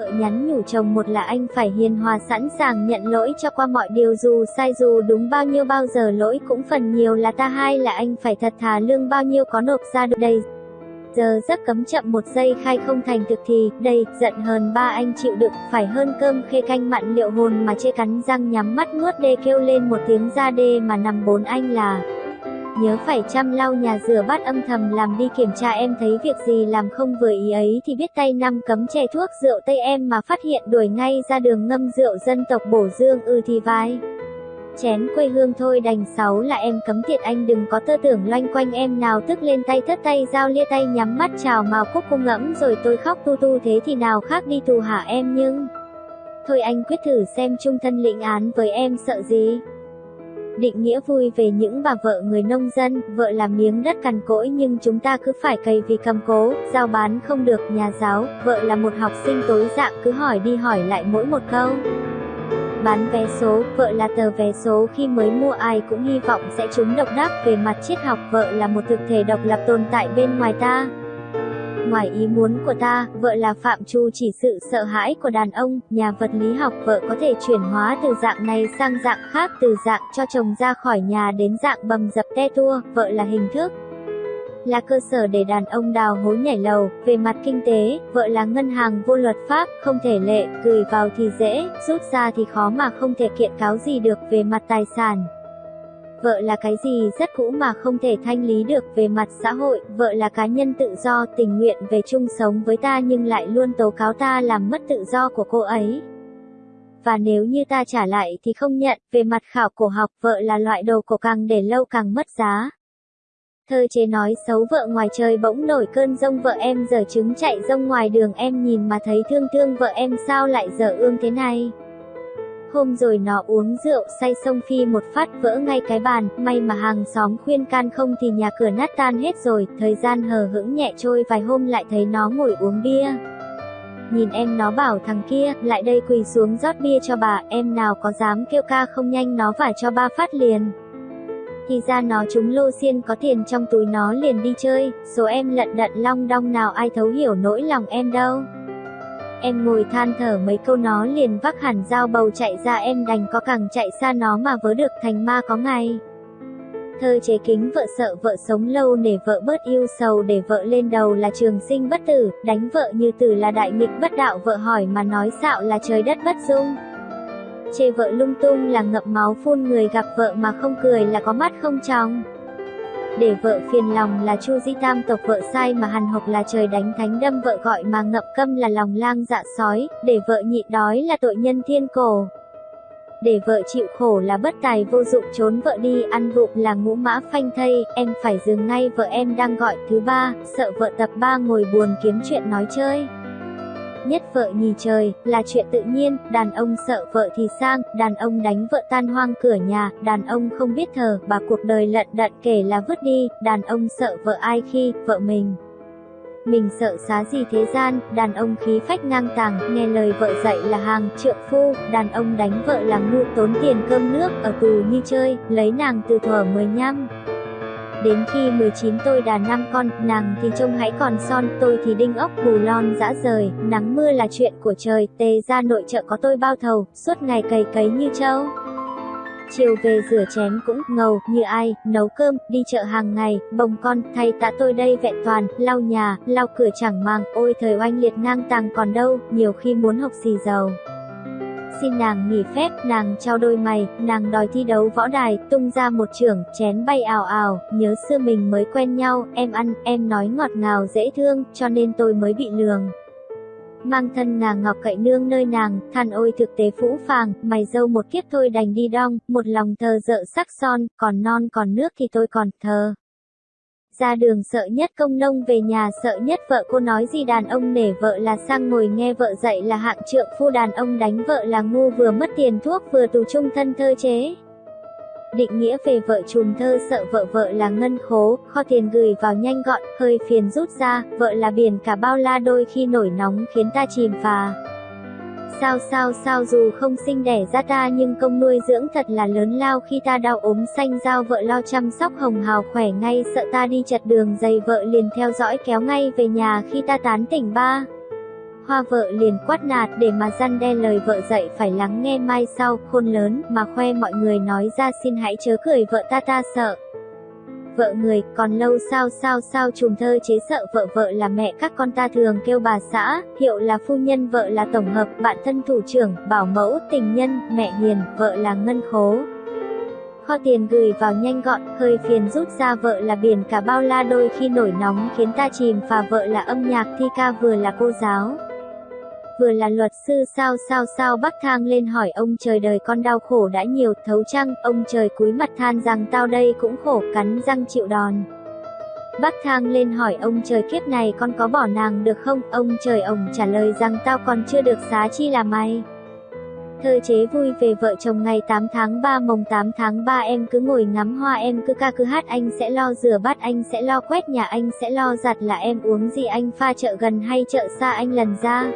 Vợ nhắn nhủ chồng một là anh phải hiền hòa sẵn sàng nhận lỗi cho qua mọi điều dù sai dù đúng bao nhiêu bao giờ lỗi cũng phần nhiều là ta hai là anh phải thật thà lương bao nhiêu có nộp ra được đây. Giờ giấc cấm chậm một giây khai không thành thực thì, đây, giận hơn ba anh chịu đựng, phải hơn cơm khê canh mặn liệu hồn mà chê cắn răng nhắm mắt nuốt đê kêu lên một tiếng ra đê mà nằm bốn anh là nhớ phải chăm lau nhà rửa bát âm thầm, làm đi kiểm tra em thấy việc gì, làm không vừa ý ấy thì biết tay năm cấm chè thuốc rượu tây em mà phát hiện đuổi ngay ra đường ngâm rượu dân tộc bổ dương ư ừ thì vai. Chén quê hương thôi, đành sáu là em cấm tiệt anh đừng có tơ tưởng loanh quanh em nào, tức lên tay thất tay giao lia tay nhắm mắt chào màu cúc cung ngẫm rồi tôi khóc tu tu thế thì nào khác đi tù hả em nhưng... Thôi anh quyết thử xem chung thân lĩnh án với em sợ gì. Định nghĩa vui về những bà vợ người nông dân, vợ làm miếng đất cằn cỗi nhưng chúng ta cứ phải cày vì cầm cố, giao bán không được nhà giáo, vợ là một học sinh tối dạng cứ hỏi đi hỏi lại mỗi một câu. Bán vé số, vợ là tờ vé số khi mới mua ai cũng hy vọng sẽ trúng độc đắc về mặt triết học vợ là một thực thể độc lập tồn tại bên ngoài ta. Ngoài ý muốn của ta, vợ là phạm trù chỉ sự sợ hãi của đàn ông, nhà vật lý học vợ có thể chuyển hóa từ dạng này sang dạng khác từ dạng cho chồng ra khỏi nhà đến dạng bầm dập te tua, vợ là hình thức là cơ sở để đàn ông đào hố nhảy lầu, về mặt kinh tế, vợ là ngân hàng vô luật pháp, không thể lệ, gửi vào thì dễ, rút ra thì khó mà không thể kiện cáo gì được về mặt tài sản. Vợ là cái gì rất cũ mà không thể thanh lý được về mặt xã hội, vợ là cá nhân tự do, tình nguyện về chung sống với ta nhưng lại luôn tố cáo ta làm mất tự do của cô ấy. Và nếu như ta trả lại thì không nhận, về mặt khảo cổ học vợ là loại đồ cổ càng để lâu càng mất giá. Thơ chế nói xấu vợ ngoài trời bỗng nổi cơn rông vợ em giờ trứng chạy rông ngoài đường em nhìn mà thấy thương thương vợ em sao lại giờ ương thế này. Hôm rồi nó uống rượu say sông phi một phát vỡ ngay cái bàn, may mà hàng xóm khuyên can không thì nhà cửa nát tan hết rồi, thời gian hờ hững nhẹ trôi vài hôm lại thấy nó ngồi uống bia. Nhìn em nó bảo thằng kia, lại đây quỳ xuống rót bia cho bà, em nào có dám kêu ca không nhanh nó phải cho ba phát liền. Thì ra nó chúng lô xiên có tiền trong túi nó liền đi chơi, số em lận đận long đong nào ai thấu hiểu nỗi lòng em đâu. Em ngồi than thở mấy câu nó liền vác hẳn dao bầu chạy ra em đành có càng chạy xa nó mà vớ được thành ma có ngày. Thơ chế kính vợ sợ vợ sống lâu để vợ bớt yêu sầu để vợ lên đầu là trường sinh bất tử, đánh vợ như tử là đại nghịch bất đạo vợ hỏi mà nói xạo là trời đất bất dung. Chê vợ lung tung là ngậm máu phun người gặp vợ mà không cười là có mắt không trong để vợ phiền lòng là Chu Di Tam tộc vợ sai mà hằn học là trời đánh thánh đâm vợ gọi mà ngậm câm là lòng lang dạ sói, để vợ nhịn đói là tội nhân thiên cổ. Để vợ chịu khổ là bất tài vô dụng trốn vợ đi ăn vụng là ngũ mã phanh thây, em phải dừng ngay vợ em đang gọi thứ ba, sợ vợ tập ba ngồi buồn kiếm chuyện nói chơi nhất vợ nhì trời, là chuyện tự nhiên, đàn ông sợ vợ thì sang, đàn ông đánh vợ tan hoang cửa nhà, đàn ông không biết thờ, bà cuộc đời lận đận kể là vứt đi, đàn ông sợ vợ ai khi, vợ mình. Mình sợ xá gì thế gian, đàn ông khí phách ngang tàng, nghe lời vợ dạy là hàng trượng phu, đàn ông đánh vợ là ngu tốn tiền cơm nước, ở tù như chơi, lấy nàng từ thuở 15. Đến khi 19 tôi đà năm con, nàng thì trông hãy còn son, tôi thì đinh ốc bù lon dã rời, nắng mưa là chuyện của trời, tề ra nội trợ có tôi bao thầu, suốt ngày cày cấy như trâu. Chiều về rửa chén cũng ngầu như ai, nấu cơm, đi chợ hàng ngày, bồng con, thay tạ tôi đây vẹn toàn, lau nhà, lau cửa chẳng mang, ôi thời oanh liệt ngang tàng còn đâu, nhiều khi muốn học xì dầu xin nàng nghỉ phép, nàng trao đôi mày, nàng đòi thi đấu võ đài, tung ra một trưởng, chén bay ào ào, nhớ xưa mình mới quen nhau, em ăn, em nói ngọt ngào dễ thương, cho nên tôi mới bị lường. Mang thân ngà ngọc cậy nương nơi nàng, than ôi thực tế phũ phàng, mày dâu một kiếp thôi đành đi đong, một lòng thờ dợ sắc son, còn non còn nước thì tôi còn thờ. Ra đường sợ nhất công nông về nhà sợ nhất vợ cô nói gì đàn ông nể vợ là sang ngồi nghe vợ dạy là hạng trượng phu đàn ông đánh vợ là ngu vừa mất tiền thuốc vừa tù trung thân thơ chế. Định nghĩa về vợ trùm thơ sợ vợ vợ là ngân khố, kho tiền gửi vào nhanh gọn, hơi phiền rút ra, vợ là biển cả bao la đôi khi nổi nóng khiến ta chìm phà. Sao sao sao dù không sinh đẻ ra ta nhưng công nuôi dưỡng thật là lớn lao khi ta đau ốm xanh giao vợ lo chăm sóc hồng hào khỏe ngay sợ ta đi chật đường dày vợ liền theo dõi kéo ngay về nhà khi ta tán tỉnh ba. hoa vợ liền quát nạt để mà răn đe lời vợ dạy phải lắng nghe mai sau, khôn lớn, mà khoe mọi người nói ra xin hãy chớ cười vợ ta ta sợ. Vợ người, còn lâu sao sao sao trùm thơ chế sợ vợ vợ là mẹ các con ta thường kêu bà xã, hiệu là phu nhân vợ là tổng hợp, bạn thân thủ trưởng, bảo mẫu, tình nhân, mẹ hiền, vợ là ngân khố kho tiền gửi vào nhanh gọn, hơi phiền rút ra vợ là biển cả bao la đôi khi nổi nóng khiến ta chìm và vợ là âm nhạc thi ca vừa là cô giáo. Vừa là luật sư sao sao sao bắc thang lên hỏi ông trời đời con đau khổ đã nhiều thấu chăng, ông trời cúi mặt than rằng tao đây cũng khổ cắn răng chịu đòn. Bắc thang lên hỏi ông trời kiếp này con có bỏ nàng được không, ông trời ổng trả lời rằng tao còn chưa được xá chi là mày. Thơ chế vui về vợ chồng ngày 8 tháng 3 mồng 8 tháng 3 em cứ ngồi ngắm hoa em cứ ca cứ hát anh sẽ lo rửa bát anh sẽ lo quét nhà anh sẽ lo giặt là em uống gì anh pha chợ gần hay chợ xa anh lần ra.